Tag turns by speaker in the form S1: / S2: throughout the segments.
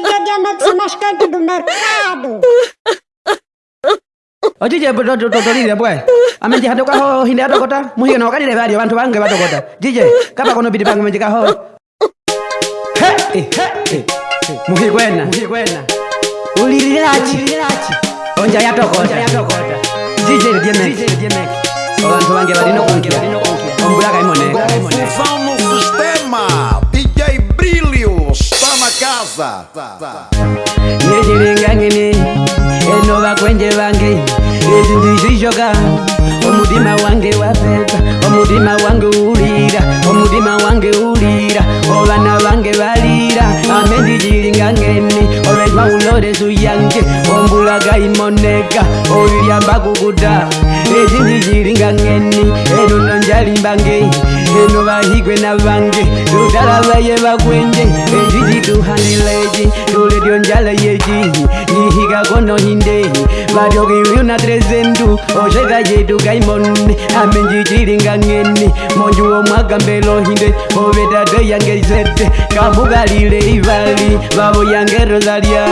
S1: chega de amar se mascante do mercado. Oti je totori de boy. Ame je hato ka ho hinde hato kota. Mu hi no ka ni de bari bantu bange bato kota. Jije, ka ba kono bidi bange me je ka ho. He, he, he. Mu hi kwena. Mu hi kwena. Uli rilachi. Uli rilachi. Onja ya tokota. Onja ya tokota. Jije de meki. Jije de meki. Bantu bange bari no kongira. Bari no kongira. Ombura ka imone. Ombura ka imone. nezilinganini enova kwenje vange ezindizizoka omutima wange wapepa omutima wange ulira omutima wange ulira ovana vange valira ame ndizilinganini olwetwa ulolesu yange ombula gaimoneka oyuyamba kukuta ezindizilinganini enononjalimbange jeno vahigwe na vange rudala vaye vakwende ejijituhanileji tuledio njala yeji nihiga kono hindehi vatokiuyuna trezendu ozeka jetu kaimonne amenjijilinga ng'ene monjuwo mwagambelo hinde ovetate yange zete kambukalile ivali vavo yange rozalia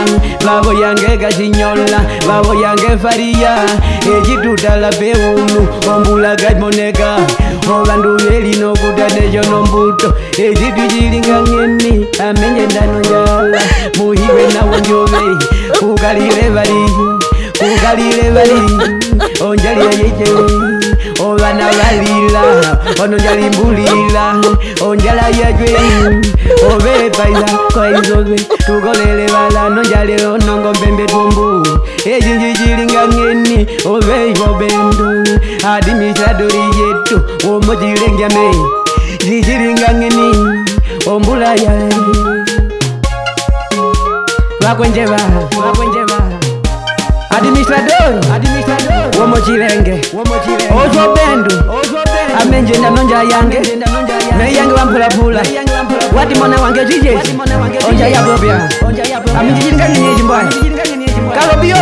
S1: vavo yange kazinyola vavo yange faria ejitudala peumu ombula kaimoneka muvandu velino kutadejo nombuto ezitujilinga ng'emi amenye ndanonjala muhiwe nawo njove kukalile vali kukalile vali onjalia yeche ovana valila ononjali mbulila onjala yajwe ove paiza kwa izove tukolele vala nonjalelo nongo mbembe tumbu ecinji cilinga ng'eni obeyobendu adi misadoli yetu womojilengame cicilinga ng'eni ombula yae bakwenjeba adimisadoli womocilenge ozobendu amenje ndanonja yange meyange wampulapula wadimona wange cicei onja yabobya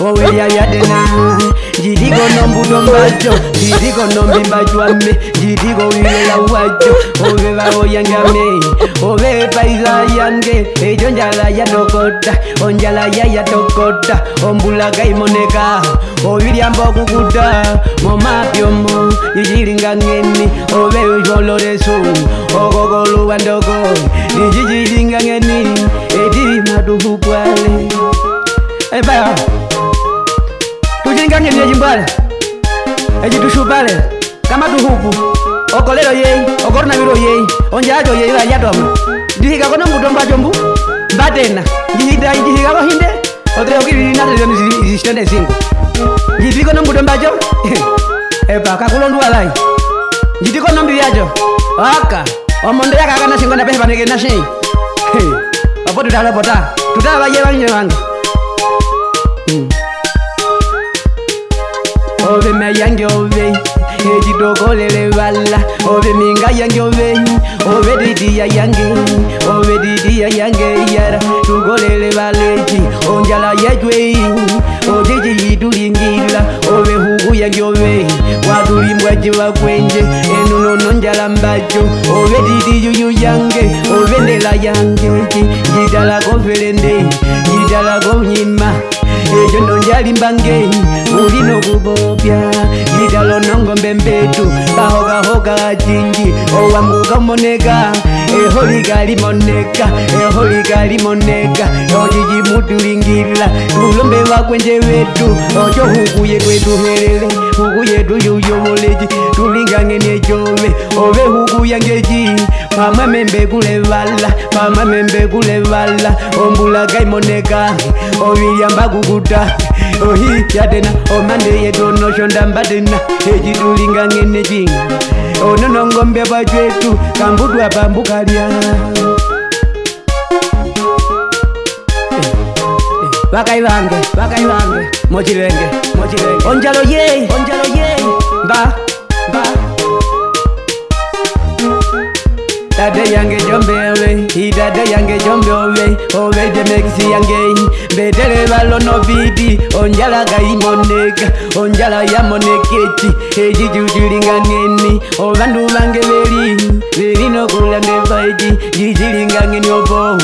S1: oweyayadena ndiliko nombudombajo ndiliko nombimbajwame ndiliko wilela wajo ove vaoyangame ove paiza yange ejo njala yatokota onjala yayatokota ombula kaimoneka ovilyamba okukuta momapyomo icilingangeni ove ucoloresu okokoluwandoko icicilingangeni eti matuhukwale epaya hey, tange vyeji mbwale eji tushupale kama tuhupu okolelo yeyi okotona vilo yeyi onjaaco yeyi vayatoma ndihikakono mbutombaco mbu mbatena njihikako hinde otrehokivivinatelioni zisitende singu njitikono mbutombaco epa kakulonduwalai njitikono mbivyaco aka omondeyakakana singo napehe panekeli nasei opo tutalopota tutala vaye vanye vange Hmm ove mea yange ove edidogolele vala ove minga yange ove ove didiya yange ove didiya yange yara tugolele valeji onjala yejwei ojeji yidulingila ove hugu yange ove wadulimbwaji vakwenje enunono njala mbajo ove didiyuyu yange ove nela yangeji jidala govelende jidala gonyima ejo nonjalimbangeni uli nokubopya yidalo nongombe mbetu bahogahoga acinji owanguka omonega eholigalimoneka eholigalimoneka ojiji mutulingilila ulombe wakwenje wetu ojo huku yetu etuhelele huku yetu yuyomoleji tulingangene jove ove huku yangeji pamwe membekulevala pamwe membekulevala ombulagaimoneka oviliambakukuta ohi yatena omande yetu onosho ndambatena eji tulingangene jinga ononongombe vajwetu kambudwa bambukalya eh, eh, vakai vange vakai vange mochilenge onjalo ye onjalo ye mba mba dade yange jombeowe i dade yange jombeowe owe de mekisi yangei mbetele valono vidi onjala kayimoneka onjala yamonekeci eci cicilinganeni ovandu vange veli vilinokulande vaeci cicilinganeni opou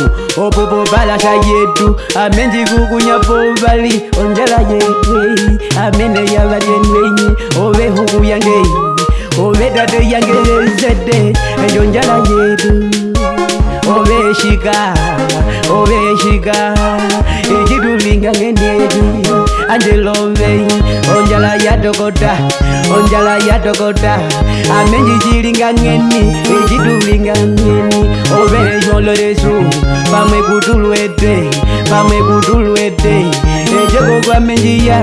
S1: opopo palasa yetu amenji kukunya povali onjala yeei amene yavatenwenyi ove hukuyangei obedade yangerezede eyo njala yeru obeshiga obeshiga ekidulinga ngeneri anjelove onjala yadogoda onjala yadogoda amenjijilinga ngeni ekidulinga ngeni obeyolorezu pamwe kudulwede pamwe kudulwede ejegogwamenjiya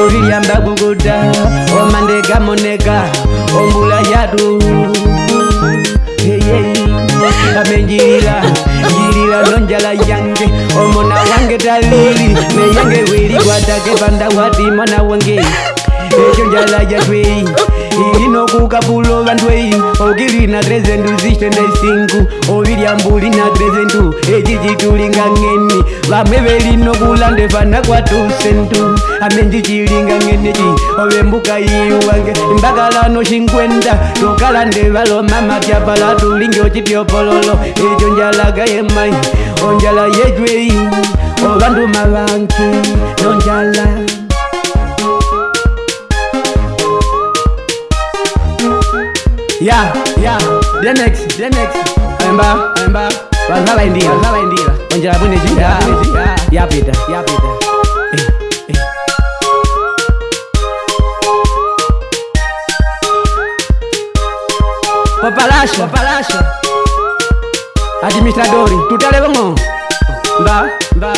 S1: oviyambaguguda omandegamonega ombula yadu amenjilila jilila nonjala yange omona wange talili neyange wiligwatake banda wati mwana wange ejonjala jatwei inokuka pulo vandwei okili na 365 oviryambuli na 32 eci citulingang'ene vamwe velino kulande fana kwatusentu ame ndicilingang'eneci ovembuka iyu wange mbakalano cinkwenda tokalande valomamapya pala tulinge ocipyopololo eco njalaga yemai onjala yejwei ovandumavanki nonjala ya ya denex denex amba amba vanhava indira vanhava indira onjera pune jinda ya peter ya peter eh, eh. Papalasha, papalasha. Administradori, tu te alevo Va, va.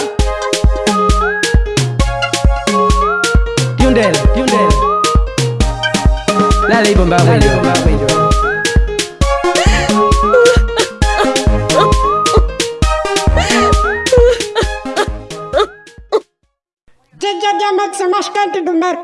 S1: Tiundel, tiundel. La ley bomba, la ley bomba,